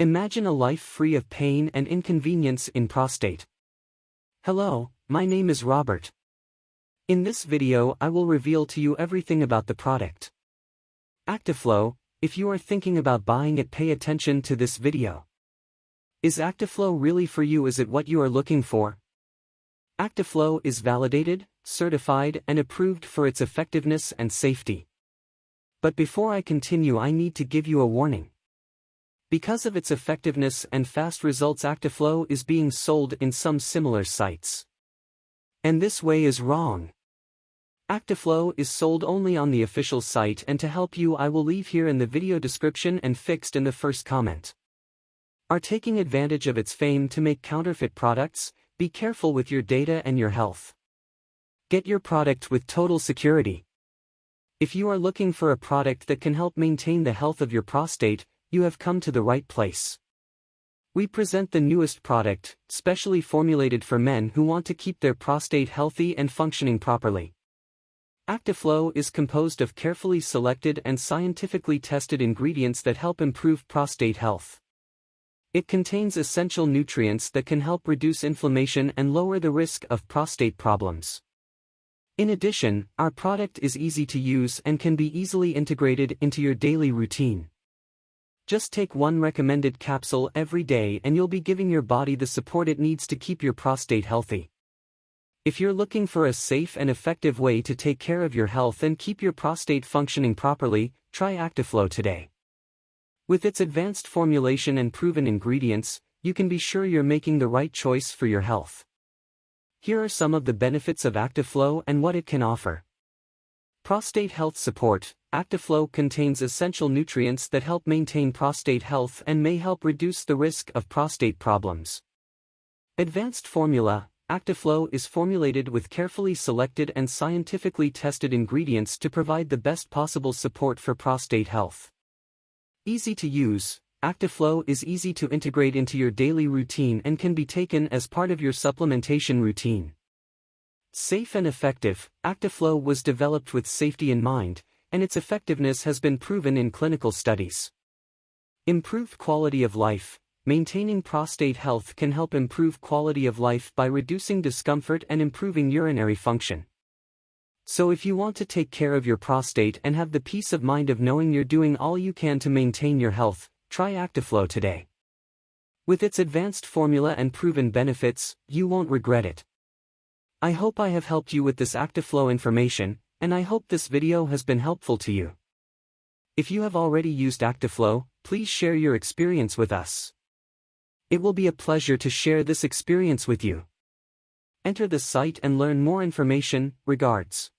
Imagine a life free of pain and inconvenience in prostate. Hello, my name is Robert. In this video I will reveal to you everything about the product. Actiflow, if you are thinking about buying it pay attention to this video. Is Actiflow really for you is it what you are looking for? Actiflow is validated, certified and approved for its effectiveness and safety. But before I continue I need to give you a warning. Because of its effectiveness and fast results Actiflow is being sold in some similar sites. And this way is wrong. Actiflow is sold only on the official site and to help you I will leave here in the video description and fixed in the first comment. Are taking advantage of its fame to make counterfeit products, be careful with your data and your health. Get your product with total security. If you are looking for a product that can help maintain the health of your prostate, you have come to the right place. We present the newest product, specially formulated for men who want to keep their prostate healthy and functioning properly. Actiflow is composed of carefully selected and scientifically tested ingredients that help improve prostate health. It contains essential nutrients that can help reduce inflammation and lower the risk of prostate problems. In addition, our product is easy to use and can be easily integrated into your daily routine. Just take one recommended capsule every day and you'll be giving your body the support it needs to keep your prostate healthy. If you're looking for a safe and effective way to take care of your health and keep your prostate functioning properly, try Actiflow today. With its advanced formulation and proven ingredients, you can be sure you're making the right choice for your health. Here are some of the benefits of Actiflow and what it can offer. Prostate health support, Actiflow contains essential nutrients that help maintain prostate health and may help reduce the risk of prostate problems. Advanced formula, Actiflow is formulated with carefully selected and scientifically tested ingredients to provide the best possible support for prostate health. Easy to use, Actiflow is easy to integrate into your daily routine and can be taken as part of your supplementation routine. Safe and effective, Actiflow was developed with safety in mind, and its effectiveness has been proven in clinical studies. Improved quality of life, maintaining prostate health can help improve quality of life by reducing discomfort and improving urinary function. So if you want to take care of your prostate and have the peace of mind of knowing you're doing all you can to maintain your health, try Actiflow today. With its advanced formula and proven benefits, you won't regret it. I hope I have helped you with this Actiflow information, and I hope this video has been helpful to you. If you have already used Actiflow, please share your experience with us. It will be a pleasure to share this experience with you. Enter the site and learn more information, regards.